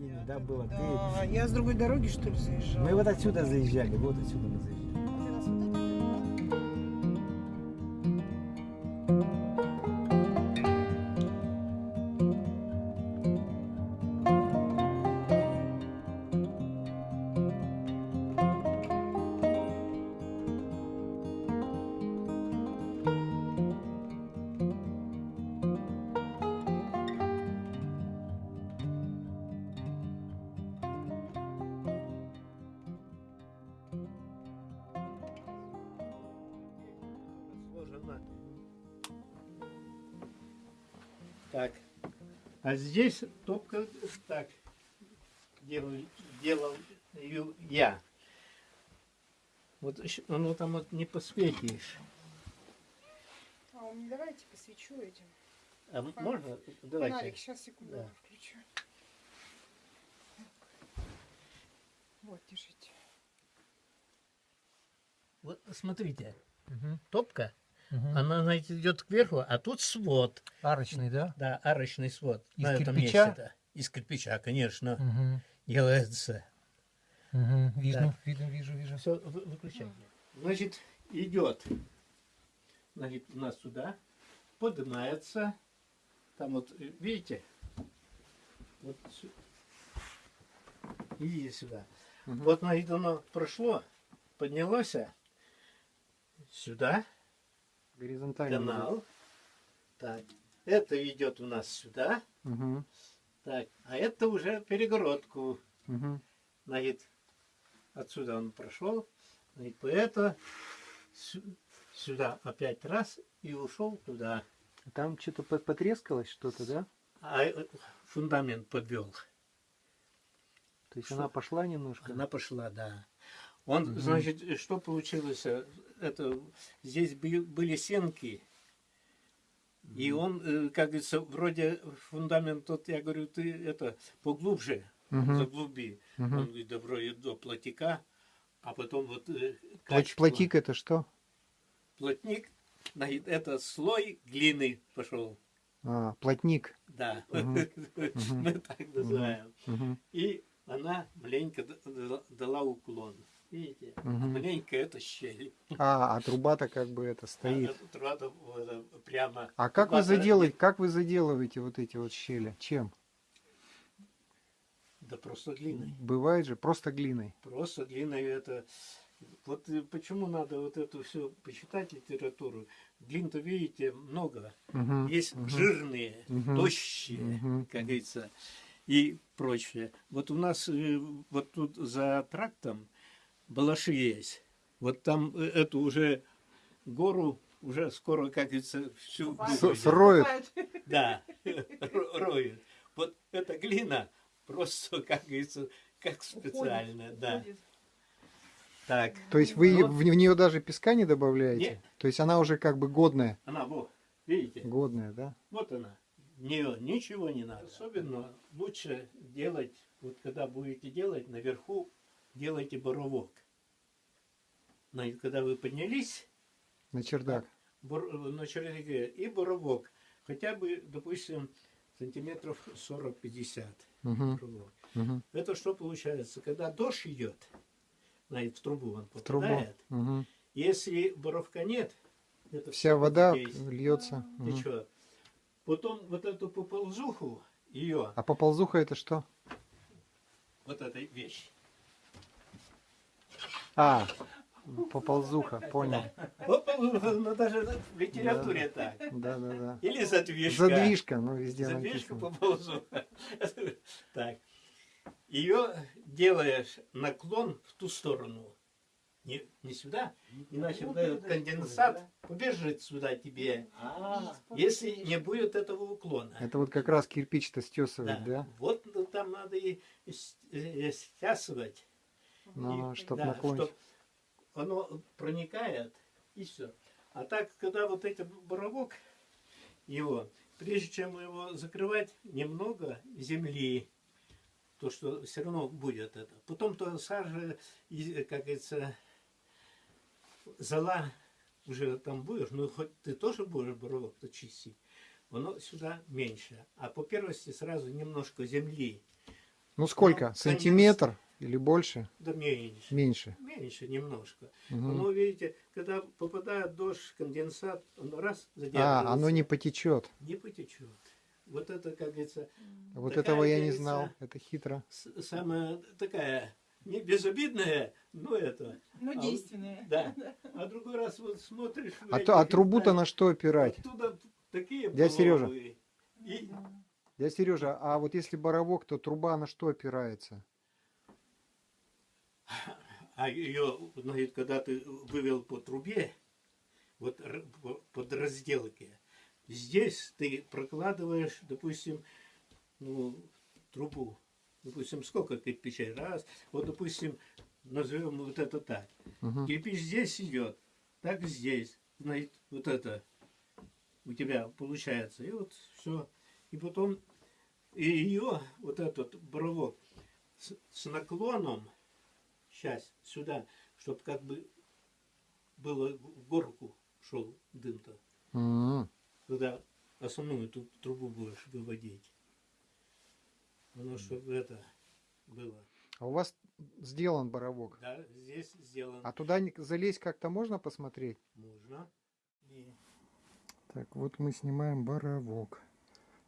ними, да, было. Ты- Да, я с другой дороги, что ли, заезжала? Мы вот отсюда заезжали, вот отсюда мы заезжали. А здесь топка так делал, делал ю- я. Вот оно там вот не посветишь. А, у меня давайте посвечу этим. А м- можно? Давайте. Фонарик, сейчас, секунду, Да. включу. Вот, держите. Вот смотрите, Мгм, топка, мгм. она, знаете, идет кверху, а тут свод. Арочный, да? Да, арочный свод. Из на этом кирпича? месте, да. Из кирпича, конечно, Мгм, делается. мгм. Видно, видно, вижу, вижу. Все, выключайте. Значит, идет. Значит, у нас сюда поднимается. Там вот, э, видите? Вот сю- и сюда. Мгм. Вот, значит, оно прошло, поднялось сюда, Горизонтально. канал. Так, это идет у нас сюда. Угу, Так, а это уже перегородку. угу. Значит, отсюда он прошел, значит, по это сю- сюда опять раз и ушел туда. Там что-то потрескалось что-то, да? А э, фундамент подвел. То есть Что? она пошла немножко? Она пошла, да. Он, Мгм. значит, что получилось? Это здесь бы- были сенки. И он, э, как говорится, вроде фундамент, тот, я говорю, ты это поглубже, Мгм, заглуби. мгм. Он говорит, добро и до плотика, а потом вот э, качество. Плотик это что? плотник, это слой глины пошел. А, плотник. Да, Мгм. мы так называем. Угу, И она маленько дала уклон. Видите? Мгм. Маленько это щель. А, а труба-то как бы это стоит. А трава вот, э, прямо. А как вы Труба-то- заделаете, как вы заделываете вот эти вот щели? Чем? Да просто глиной. Бывает же просто глиной. Просто глиной это... Вот э, почему надо вот эту все почитать литературу. Глин-то, видите, много. Мгм, Есть мгм, жирные, Мгм. тощие, мгм. как говорится, и прочее. Вот у нас э, вот тут за трактом балаши есть. Вот там э, эту уже гору уже скоро, как говорится, всю С- выводят. сроют. Да, ро- роют. Вот эта глина просто, как говорится, как специальная, да. Так, То есть вы в в нее даже песка не добавляете? Нет. То есть она уже как бы годная. она вот, видите? Годная, да? Вот она. В нее ничего не надо. Особенно лучше делать, вот когда будете делать, наверху делайте боровок. Значит, когда вы поднялись На чердак. бор- на чердаке и боровок, хотя бы, допустим, сантиметров 40-50 Угу, угу. Это что получается? Когда дождь идет, значит, в трубу он В трубу. попадает, Угу. если боровка нет, это Вся вода здесь льется. Течет. Потом вот эту поползуху, ее, А поползуха это что? вот эта вещь. А, поползуха, понял. Попол- Ну, даже в литературе так. Да, да, да. Или задвижка. Задвижка, ну везде Задвижка поползуха. Так. Ее делаешь наклон в ту сторону. Не, не сюда, иначе вот этот конденсат побежит сюда тебе, если не будет этого уклона. Это вот как раз кирпич-то стесывать, да? Вот ну, там надо и с- э, стясывать. Ну, И- чтоб да, наклонить. Оно проникает и все. А так, когда вот этот боровок, его, прежде чем его закрывать, немного земли, то что все равно будет это. Потом то сажа, как говорится, зола уже там будешь, ну хоть ты тоже будешь боровок-то чистить, оно сюда меньше. А по первости сразу немножко земли. Ну сколько? Ну, Сантиметр или больше? Да меньше. Меньше. Меньше немножко. Мгм. Но видите, когда попадает дождь, конденсат, он раз задерживается. А, оно не потечет. не потечет. Вот это, как говорится, Вот Такая, этого я не знал. Это хитро. самая такая не безобидная, но это. Ну, А вот-. Да. А другой раз вот смотришь. А, а трубу-то на что опирать? Оттуда такие Дядя Сережа. И Да. Я Сережа, а вот если боровок, то труба на что опирается? А ее, значит, когда ты вывел по трубе, вот под разделки, здесь ты прокладываешь, допустим, ну, трубу. Допустим, сколько кирпичей? Раз. Вот, допустим, назовем вот это так. Мгм. Кирпич здесь идет, так здесь. Значит, вот это у тебя получается. И вот все. И потом и ее, вот этот боровок, с, с наклоном, сейчас сюда, чтобы как бы было в горку шел дым-то, М. когда основную ту трубу будешь выводить. Оно чтобы это было. А у вас сделан боровок. Да, здесь сделано. А туда залезть как-то можно посмотреть? Можно. И Так, вот мы снимаем боровок.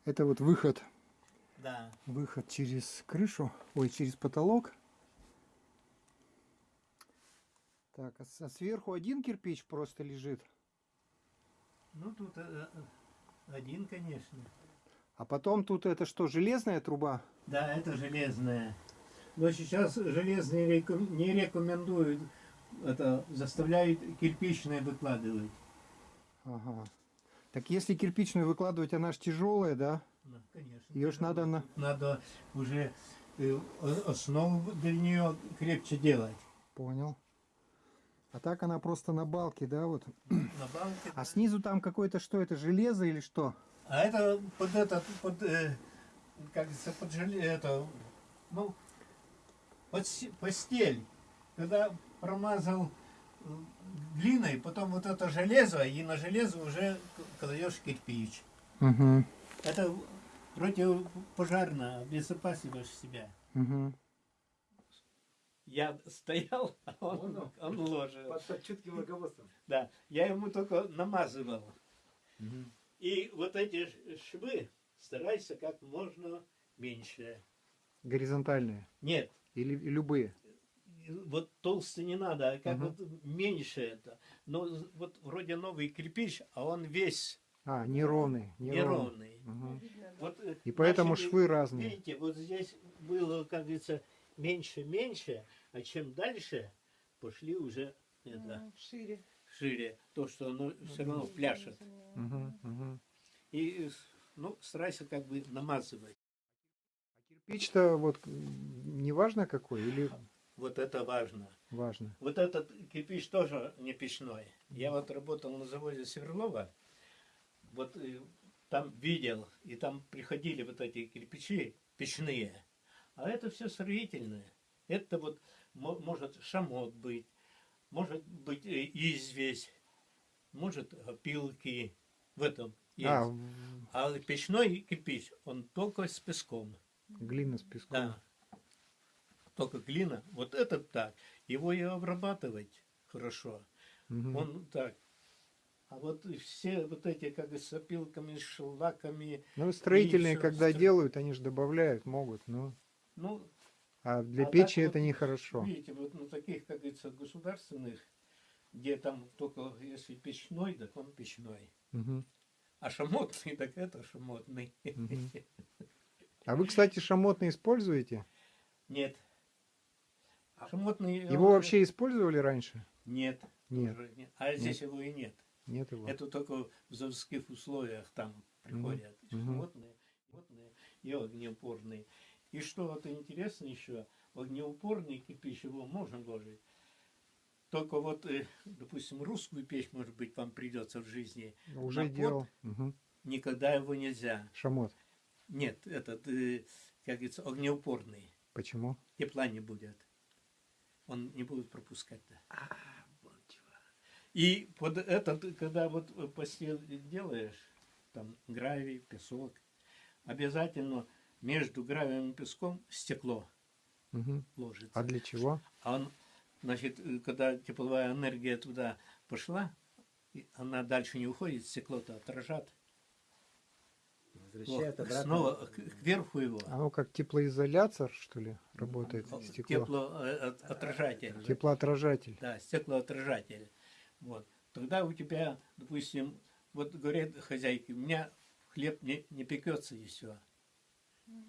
Это вот выход, да. выход через крышу, ой, через потолок. Так, а, сверху один кирпич просто лежит, Ну тут э, э, один, конечно. а потом тут это что, железная труба? Да, это железная. Но сейчас железные реком- не рекомендуют это заставляют кирпичные выкладывать. Ага. Так если кирпичную выкладывать, она ж тяжелая, да? Ну, конечно. Ее ж надо на... Надо уже э, основу для нее крепче делать. Понял. А так она просто на балке, да, вот. На балке. А снизу там какое-то что, это железо или что? А это под этот, под, э, как говорится, под желе, это, ну, под постель. Когда промазал э, глиной, потом вот это железо, и на железо уже кладешь кирпич. Угу. Это противопожарно, обезопасиваешь себя. Угу. Я стоял, а он, Понял. он ложил. Под чутким руководством. Да, я ему только намазывал. И вот эти швы старайся как можно меньше. Горизонтальные. Нет, Или любые. вот толстый не надо, а как Мгм. вот меньше это. Но вот вроде новый кирпич, а он весь А, неровный. Мгм. Видно, да. Вот, э, И поэтому начали- швы разные. Видите, вот здесь было, как говорится, меньше-меньше, а чем дальше, пошли уже это, Шире. шире. То, что оно все равно пляшет. Мгм, мгм. И, ну, старайся как бы намазывать. Кирпич-то вот м, не важно какой или Вот это важно. важно? Вот этот кирпич тоже не печной. Я вот работал на заводе Сверлова, вот э, там видел, и там приходили вот эти кирпичи печные. А это все строительное. Это вот мо- может шамот быть, может быть э, известь, может опилки. В этом есть. А, А, печной кирпич, он только с песком. глина с песком. Да. Только глина. Вот этот так. Его и обрабатывать хорошо. Мгм. Он так. А вот все вот эти, как с опилками, с шлаками, Ну, строительные, когда стро- делают, они же добавляют, могут, но... ну, А для А печи это вот, нехорошо. видите, вот на таких, как говорится, государственных, где там только если печной, так он печной. Мгм, А шамотный, так это шамотный. мгм. А вы, кстати, шамотный используете? Нет. Шамотный... Его он- вообще использовали раньше? Нет. Нет, тоже нет. А здесь его и нет. нет его. Это только в заводских условиях там приходят и Мгм. животные, животные и огнеупорные. И что вот интересно еще, огнеупорный кирпич его можно ложить. Только вот, э, допустим, русскую печь, может быть, вам придется в жизни. Уже на пот делал. Мгм. Никогда его нельзя. Шамот. Нет, этот, э, как говорится, огнеупорный. Почему? Тепла не будет. Он не будет пропускать-то. вот чего. И под этот, когда вот постель делаешь, там гравий, песок, обязательно между гравием и песком стекло Мгм. ложится. А для чего? А он, значит, э, когда тепловая энергия туда пошла, она дальше не уходит, стекло-то отражат. Возвращает Вот, обратно. снова к- кверху его. Оно как теплоизолятор, что ли, работает стекло? Теплоотражатель. Теплоотражатель. Да, стеклоотражатель. Вот. Тогда у тебя, допустим, вот говорят хозяйки, у меня хлеб не, не пекется и все.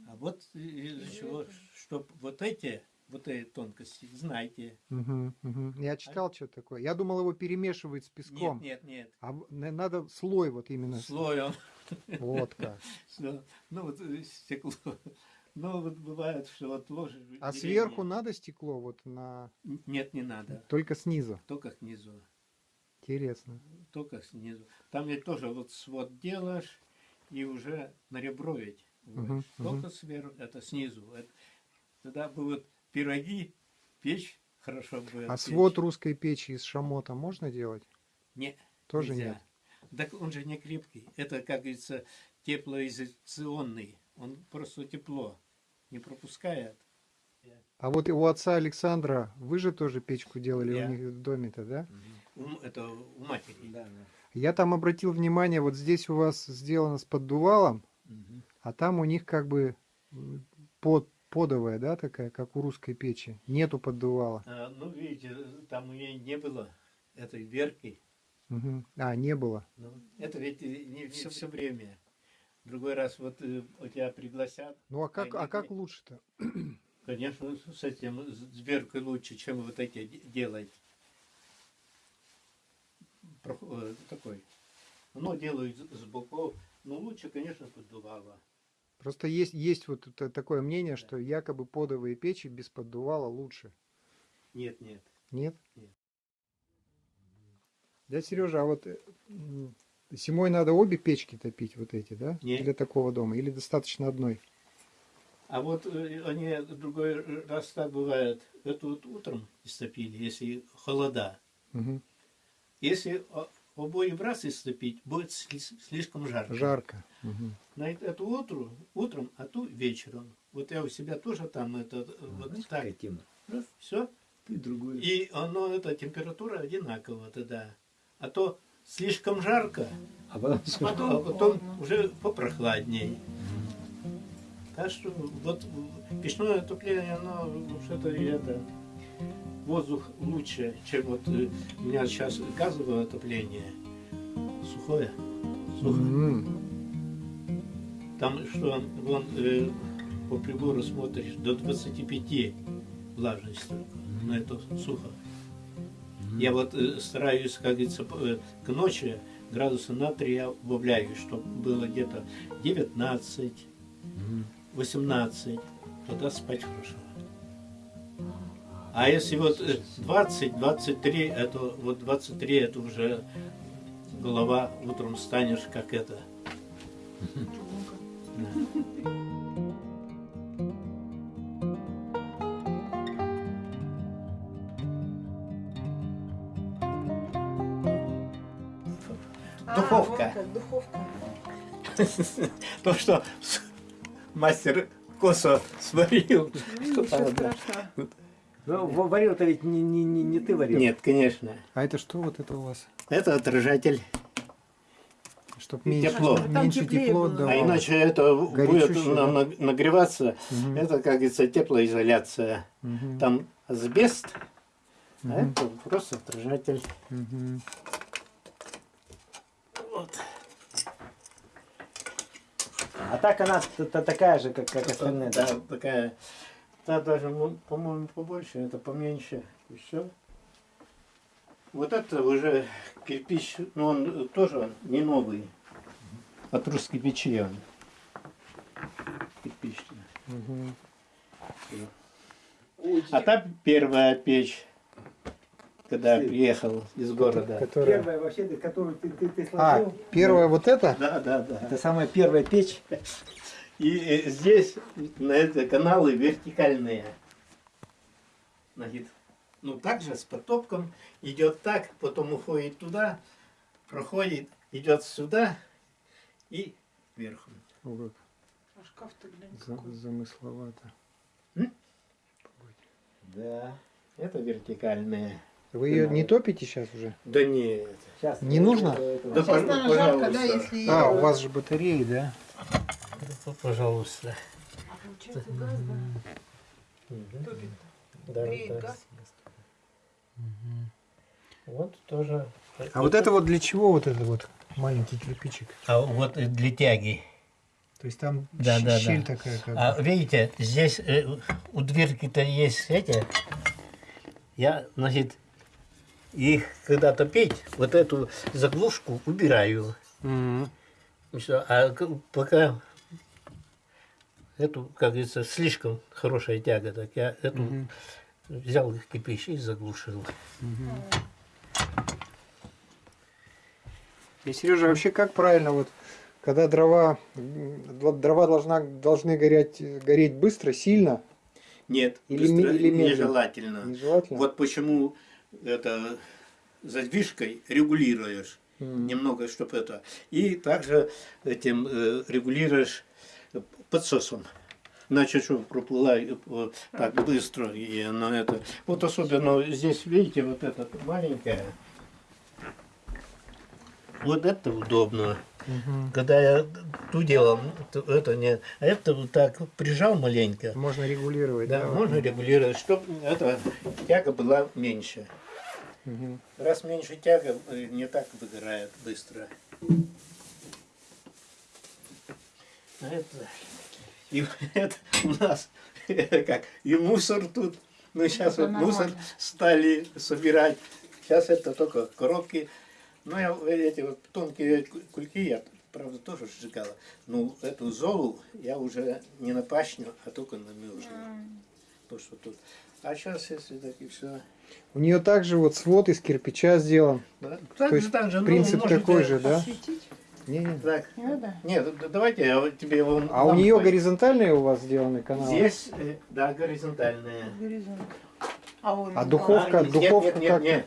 А вот из-за чего, чтобы вот эти, вот эти тонкости, знайте. Мгм, мгм. Я читал, что такое. Я думал, его перемешивают с песком. Нет, нет, А в- на- надо слой вот нет. именно. Слой он. Вот как. Ну вот э, стекло. Ну вот бывает, что вот ложишь. А сверху надо стекло вот на... Нет, не надо. Только снизу. Только снизу. Интересно. Только снизу. Там ведь тоже вот свод делаешь и уже на ребро ведь. Вводишь. Только сверху, это снизу. Это- тогда будут пироги, печь хорошо будет. А печь. свод русской печи из шамота можно делать? Не, Тоже нельзя. нет. Так он же не крепкий. Это, как говорится, теплоизоляционный. Он просто тепло не пропускает. А вот у отца Александра, вы же тоже печку делали Я. у них в доме-то, да? У, это у матери. Да, да. Я там обратил внимание, вот здесь у вас сделано с поддувалом. А там у них как бы под, подовая, да, такая, как у русской печи. Нету поддувала. А, ну, видите, там у нее не было этой верки. Мгм. А, не было. Ну, это ведь не все, время. Другой раз вот э, у тебя пригласят. Ну а как, а как лучше-то? Конечно, с этим с дверкой лучше, чем вот эти де- делать. Прох- э, Такой. Ну, делают с с боков. Но лучше, конечно, поддувало. Просто есть, есть вот такое мнение, что якобы подовые печи без поддувала лучше. Нет, нет. Нет? Нет. Да, Сережа, а вот э, зимой надо обе печки топить, вот эти, да? Нет. Для такого дома? Или достаточно одной? А вот э, они другой раз так бывает. Это вот утром истопили, если холода. Мгм. Если о- обои в раз истопить, будет сли- слишком жарко. Жарко. Мгм. На это- эту утру, утром, а ту вечером. Вот я у себя тоже там это э, вот Знаешь, так. тема? все. Ты другую. И оно, эта температура одинакова тогда. А то слишком жарко, А потом а потом, а потом уже попрохладней. Так что вот печное отопление, оно что-то это воздух лучше, чем вот э, у меня сейчас газовое отопление. Сухое. Сухо. М. Там что, вон э, по прибору смотришь, до 25 влажность только, но это сухо. Я вот э, стараюсь, как говорится, э, к ночи градуса на 3 я убавляю, чтобы было где-то 19, 18, тогда спать хорошо. А если вот э, 20, 23, это вот 23, это уже голова утром станешь как это. А, Духовка. духовка. То, что мастер косо сварил. Ничего там, да. страшного. Ну, варил-то ведь не, не, не, не ты варил. Нет, конечно. А это что вот это у вас? Это отражатель. Чтобы меньше, Тепло. Там меньше тепло было. А иначе это будет да? нагреваться. Мгм. Это, как говорится, теплоизоляция. Мгм. Там асбест, а Мгм. это просто отражатель. Мгм. Вот. А так она такая же, как, как остальные. Да, такая. Та даже, ну, по-моему, побольше, это поменьше. И все. Вот это уже кирпич, но он тоже не новый. От русской печи он. Кирпичный. Мгм. А та первая печь, когда я приехал из города. Которая- Первая вообще, которую ты, ты, ты А, сложил. первая вот эта? Да, да, да. Это самая первая печь. И э, здесь на это каналы вертикальные. Значит, ну также с потопком идет так, потом уходит туда, проходит, идет сюда и вверху. О, как. А шкаф-то глянь какой. замысловато. Да, это вертикальная. Вы ее не топите сейчас уже? Да нет. Сейчас Не нужно? Да, Сейчас, наверное, жарко, да, если... А, у вас же батареи, да? Пожалуйста. А получается газ, да? Топит. Да, Греет да. газ. Вот тоже. А вот это вот для чего вот это вот маленький кирпичик? А вот для тяги. То есть там Да, щ- да, щель да. такая как А бы. видите, здесь э, у дверки-то есть эти. Я, значит, их когда топить, вот эту заглушку убираю. Всё, А пока эту, как говорится, слишком хорошая тяга, так я эту Мгм. взял кирпич и заглушил. И, Сережа, вообще как правильно вот, когда дрова, дрова должна, должны гореть, гореть быстро, сильно, Нет, Или ми- или медленно? нежелательно. нежелательно? Вот почему это задвижкой регулируешь. Немного, чтобы это. И также этим э, регулируешь подсосом. Иначе что проплыла э, э, так быстро и оно это. Вот особенно здесь, видите, вот это маленькое. Вот это удобно. Мгм. Когда я ту делал, то это не. А это вот так прижал маленько. Можно регулировать, Да, да? можно регулировать, чтобы эта тяга была меньше. Мгм. Раз меньше тяга, э, не так выгорает быстро. А это, и это у нас как и мусор тут. Ну сейчас Это вот мусор нормально. стали собирать. Сейчас это только коробки. Ну я эти вот тонкие ку- кульки я правда тоже сжигала. Ну эту золу я уже не на пашню, а только на мюжню. То что тут. А сейчас если так и все. У нее также вот свод из кирпича сделан. Да? То есть так же, ну, принцип такой же, да? Осветить? Не, не. Так, Не надо? нет, давайте я тебе его... А у нее по- горизонтальные у вас сделаны каналы? Здесь, э, да, горизонтальная. Горизонт. А, А духовка? А, нет, духовка нет, как? нет,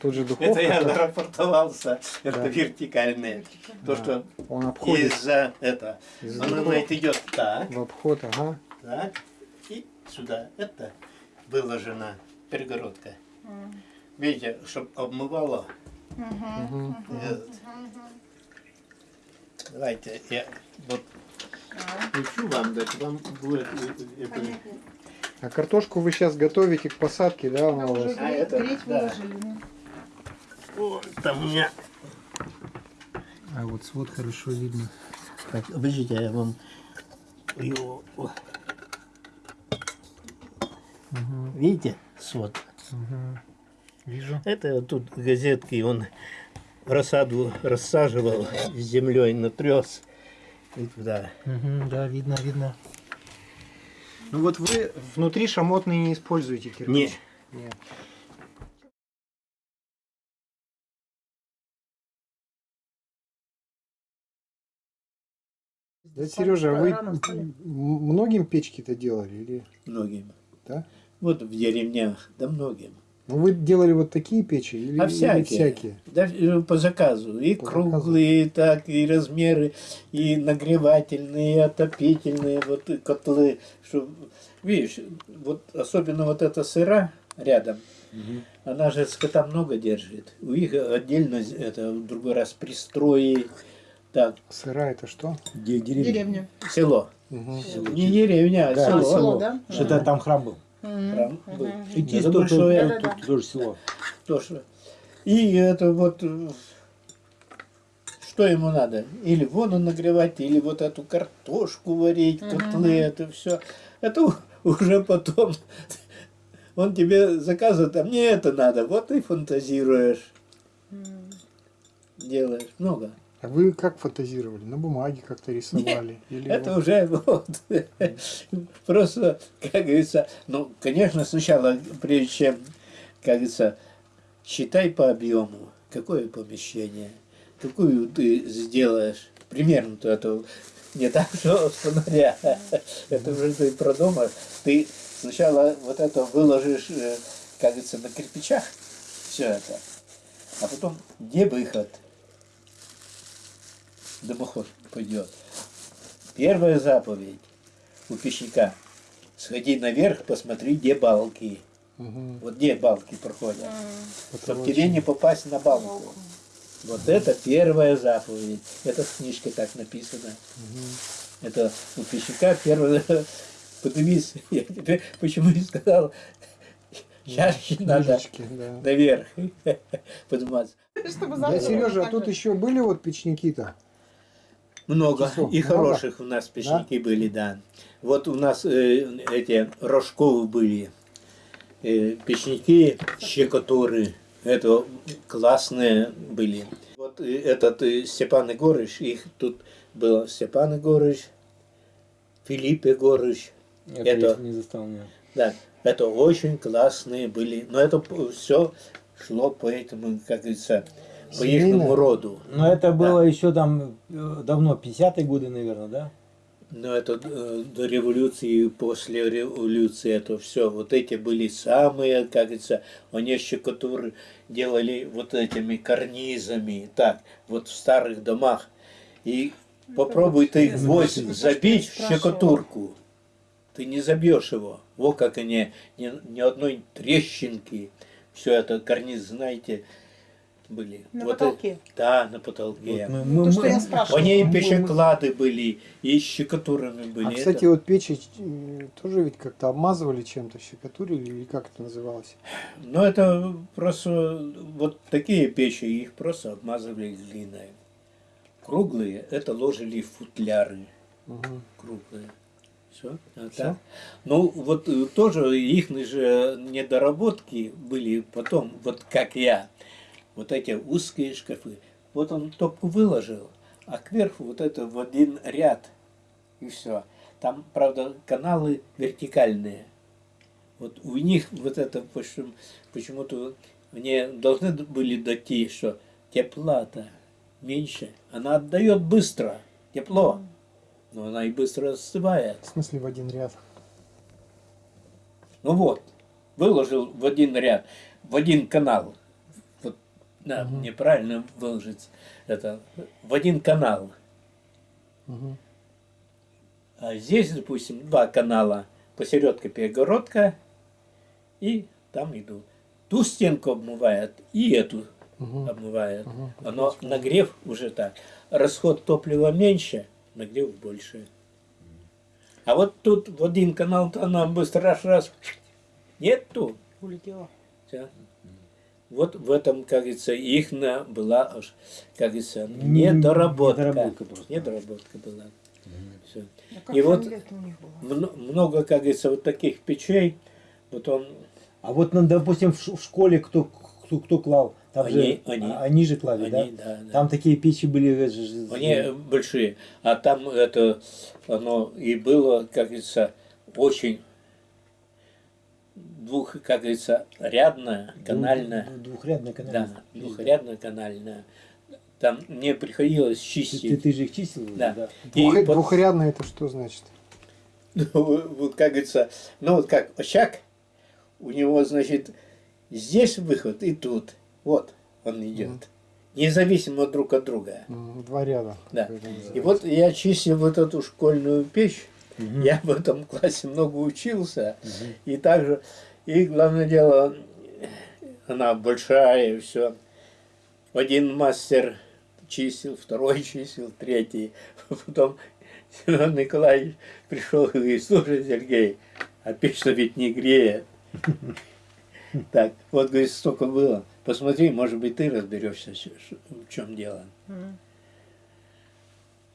Тут же нет. духовка. Это я рапортовался. Это Да. вертикальная. Вертикально. То, что Он обходит из-за это. из-за Оно духовки. знаете, идет так, в обход, ага. так, и сюда. Это выложена перегородка. М. Видите, чтобы обмывало. Мгм. Мгм. Э, Давайте я вот А, включу вам, так вам будет это. А картошку вы сейчас готовите к посадке, да, она А у уже вас? А, это, да. выложили. О, там у меня А вот свод хорошо видно. Так, подождите, я вам его... о, Видите, свод? Вижу. Это вот тут газетки, он рассаду рассаживал с землей натрес и туда. Мгм, да, видно, видно. Ну вот вы внутри шамотный не используете кирпич? Не, Нет. Да, Сережа, а вы многим печки-то делали или? многим. Да? Вот в деревнях, да многим. Ну вы делали вот такие печи или, А или всякие. всякие? Да, э, по заказу. И По круглые, так, и размеры, и нагревательные, и отопительные, вот и котлы. Что, видишь, вот особенно вот эта сыра рядом, она же скота много держит. У них отдельно это в другой раз пристрои. Так, Сыра это что? Деревня? Деревня. село. Мгм. Не деревня, а Да, село. Село, село. да? Что-то там храм был. Был. Тоже село. То, что... И это вот... Что ему надо? Или воду нагревать, или вот эту картошку варить, котлы, это все. Это уже потом... Он тебе заказывает, а мне это надо. Вот и фантазируешь, делаешь. Много. А вы как фантазировали? На бумаге как-то рисовали? Или Это вот- уже вот, просто, как говорится, ну, конечно, сначала, прежде чем, как говорится, считай по объему, какое помещение, какую ты сделаешь, примерно-то это не так, что с фонаря, это уже ты продумаешь, ты сначала вот это выложишь, э, как говорится, на кирпичах, все это, а потом где выход, дымоход пойдет, первая заповедь у печника. Сходи наверх, посмотри, где балки. Мгм. Вот где балки проходят. Чтобы Потолочек. тебе не попасть на балку. Вот это первая заповедь. Это в книжке так написано. Это у пищака первая... Поднимись. Я тебе почему не сказал? Чаще надо Книжечки, да. наверх подниматься. Чтобы Да, завтра Сережа, а тут еще были вот печники-то? Много. Часов И много? хороших у нас печники были, да. Вот у нас э, эти рожковы были. Э, печники, щекотуры. Это классные были. Вот э, этот э, Степан Егорыч, их тут было Степан Егорыч, Филипп Егорыч. Это, Это- не застал меня. Да, это очень классные были. Но это все шло по этому, как говорится, по их роду. Но это было еще там э, давно, 50-е годы, наверное, да? Но это э, до революции и после революции это все. Вот эти были самые, как говорится, они щекотуры делали вот этими карнизами. Так, вот в старых домах. И попробуй ты интересно. гвоздь Это забить в щекотурку. Ты не забьешь его. Вот как они, ни, ни одной трещинки. Все это карниз, знаете, были. На Вот потолке? это- да, на потолке. Вот мы- То, что мы- я спрашивала. Они и Мы- печеклады были, и щекотурами были. А, Это- кстати, вот печи э, тоже ведь как-то обмазывали чем-то, щекотурили, или как это называлось? Ну, это просто вот такие печи, их просто обмазывали глиной. Круглые это ложили в футляры. Мгм. Круглые. Все. Всё? Ну, вот э, тоже их же недоработки были потом, вот как я. Вот эти узкие шкафы. Вот он топку выложил, а кверху вот это в один ряд. И все. Там, правда, каналы вертикальные. Вот у них вот это почему- почему-то они должны были дойти, что тепла-то меньше. Она отдает быстро, тепло, но она и быстро остывает. В смысле в один ряд? Ну вот, выложил в один ряд, в один канал. Да, Мгм. неправильно выложить это. В один канал. Мгм. А здесь, допустим, два канала. Посередке перегородка, и там идут. Ту стенку обмывает, и эту Мгм. обмывает. Мгм. Оно нагрев уже так. Расход топлива меньше, нагрев больше. А вот тут в один канал то она быстро раз раз нету. Улетела. Всё. Вот в этом, как говорится, их была, аж, как говорится, недоработка. недоработка просто. Недоработка была. Всё. А как И вот- была? Много, как говорится, вот таких печей. Вот он, А вот, ну, допустим, в школе кто, кто, кто клал? Там Они- же, они. а- они же клали, они, да? да, да. Там такие печи были. э, Они большие. А там это, оно и было, как говорится, очень двух, как говорится, канальное. двух- Двухрядная канальная. Да, двухрядное канальное. Там не приходилось Ты, ты, чистить. ты же их чистил? Да. да? И Двух- под- Двухрядное это что значит? Ну, вот как говорится, ну вот как очаг, у него, значит, здесь выход и тут. Вот он идет. Независимо друг от друга. Два ряда. Да. И вот я чистил вот эту школьную печь. Мгм. Я в этом классе много учился. Мгм. И также, и главное дело, она большая и все. Один мастер чистил, второй чистил, третий. Потом Семен Николаевич пришел и говорит, слушай, Сергей, а печь-то ведь не греет. Так, вот, говорит, столько было. Посмотри, может быть, ты разберешься, в чем дело.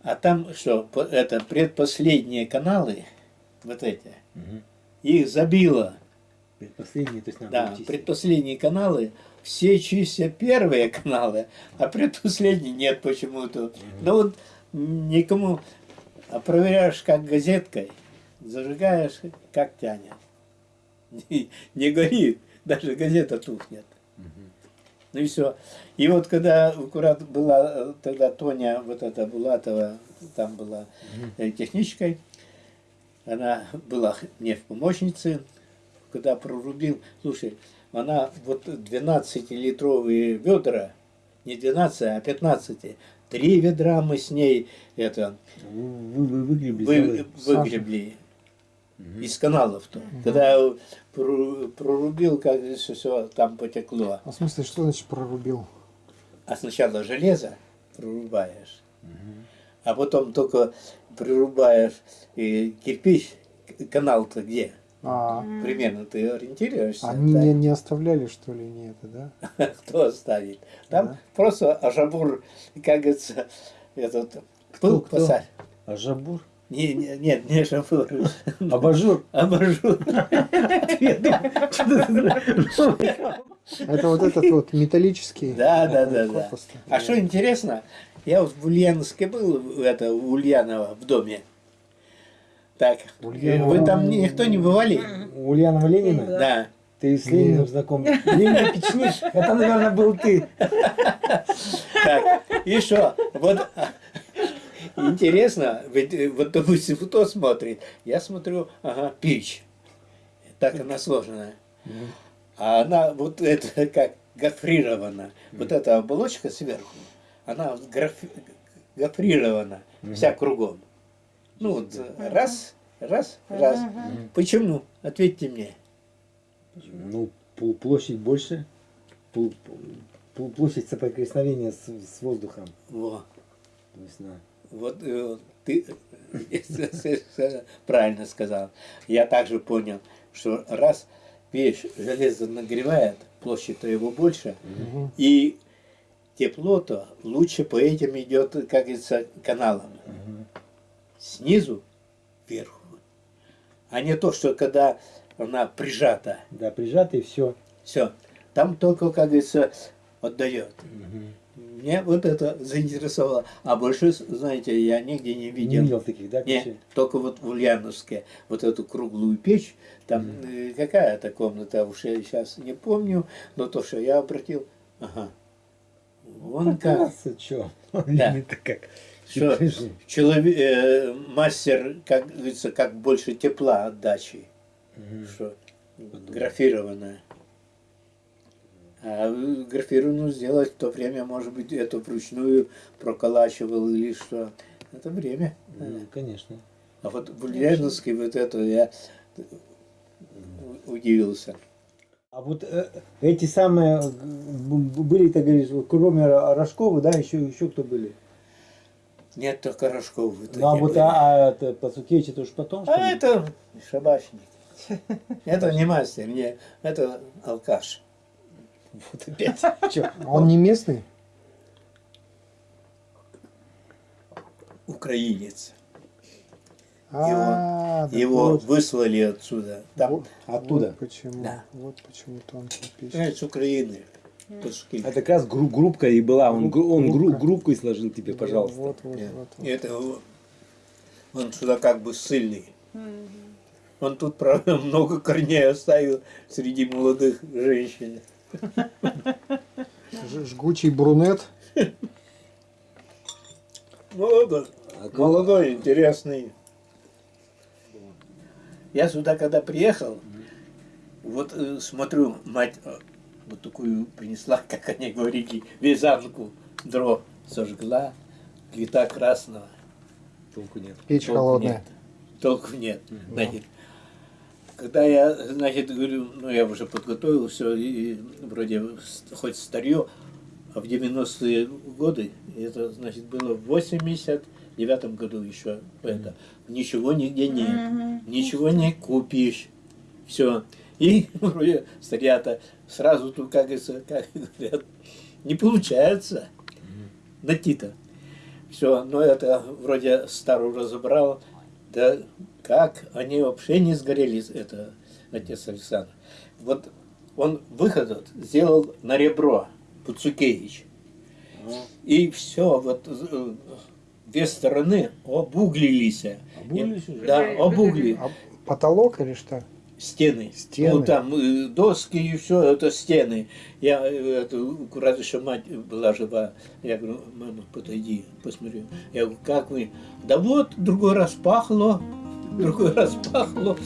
А там что, это предпоследние каналы, вот эти, Мгм. их забило. Предпоследний, то есть надо Да, чистить. предпоследние каналы, все чистят первые каналы, а предпоследние нет почему-то. Ну вот никому, а проверяешь как газеткой, зажигаешь, как тянет. Не, не горит, даже газета тухнет. Ну и все. И вот когда аккурат была э, тогда Тоня, вот эта Булатова, там была э, техничкой, она была мне в помощнице, когда прорубил, слушай, она вот 12-литровые ведра, не 12, а 15, три ведра мы с ней это Вы, вы выгребли вы, выгребли из каналов-то. Когда я прорубил, как все там потекло. А в смысле, что значит прорубил? А сначала железо прорубаешь, а потом только прорубаешь и кирпич, канал-то где? А, Примерно ты ориентируешься? они да? не, не оставляли, что ли, не это, да? Кто оставит? Там Да. просто ажабур, как говорится, этот Кто, пыл кто? посадь. А жабур? Не, не, нет, не ажабур, Абажур? абажур. Это вот этот вот металлический. Да, да, да, да. А что интересно, я вот в Ульяновске был, это, у Ульянова в доме. Так, Ульянова. вы там никто не бывали? У Ульянова Ленина? Да. Ты с Лениным знаком? Ленин Печник? Это, наверное, был ты. Так, и что? Вот интересно, ведь э, вот допустим, кто смотрит? Я смотрю, ага, печь. Так она сложная. А она вот это как гофрирована. Вот эта оболочка сверху, она граф- гофрирована вся кругом. Ну вот раз, раз, раз. Почему? Ответьте мне. Ну, пл- площадь больше. Пл- пл- Площадь соприкосновения с, с воздухом. Во. То есть, на- Вот э, ты правильно сказал. Я также понял, что раз печь железо нагревает, площадь-то его больше, и тепло-то лучше по этим идет, как говорится, каналам. Снизу вверху. А не то, что когда она прижата, Да, прижатый, все. все, там только, как говорится, отдает. Мне вот это заинтересовало. А больше, знаете, я нигде не Не видел. видел таких, да, Не, печей? только вот в Ульяновске, вот эту круглую печь, там э, какая-то комната, уж я сейчас не помню, но то, что я обратил, ага, вон как, Оказывается, чё? Ленин-то как. что человек, э, мастер, как говорится, как больше тепла отдачи, Мгм. что графированная. А э, графированную сделать в то время, может быть, это вручную проколачивал или что. Это время. Ну, конечно. А вот в Ульяновске вот это я удивился. А вот э, эти самые э, были, ты говоришь, кроме Рожкова, да, еще, еще кто были? Нет, только Рожков. Ну, а вот а, а это Пацукевич, это уж потом, А это шабашник. Это не мастер, не, это алкаш. Вот опять. Чё? Он не местный? Украинец. А, да Его вот, выслали отсюда. Там, вот- Оттуда. Вот почему. Да. Вот почему тонкая печь. понимаешь, с Украины. Это как раз гру- группка и была. Он, гру- он гру- и сложил тебе, пожалуйста. Вот, вот, вот. вот. Это он сюда как бы сильный. Он тут, правда, много корней оставил среди молодых женщин. Жгучий брунет. Молодой, молодой, интересный. Я сюда когда приехал, вот э, смотрю, мать э, вот такую принесла, как они говорили, вязанку дров сожгла, цвета красного. Толку нет. Печь Толку холодная. нет. Толку нет. Значит, когда я, значит, говорю, ну я уже подготовил все, и вроде с- хоть старье, а в 90-е годы, это, значит, было в 89 году еще это, ничего нигде нет, ничего не купишь, все. И вроде старья-то сразу тут, как как говорят, не получается. Найти-то. Все, но это вроде старую разобрал, да как они вообще не сгорели, это отец Александр. Вот он выход этот сделал на ребро, Пуцукевич. И все, вот э, две стороны обуглились. Обуглились уже? Да, обугли А потолок или что? Стены. Стены. Ну, там э, доски и все, это стены. Я, э, это, раз еще мать была жива, я говорю, мама, подойди, посмотри. Я говорю, как вы? Да вот, другой раз пахло, другой раз пахло.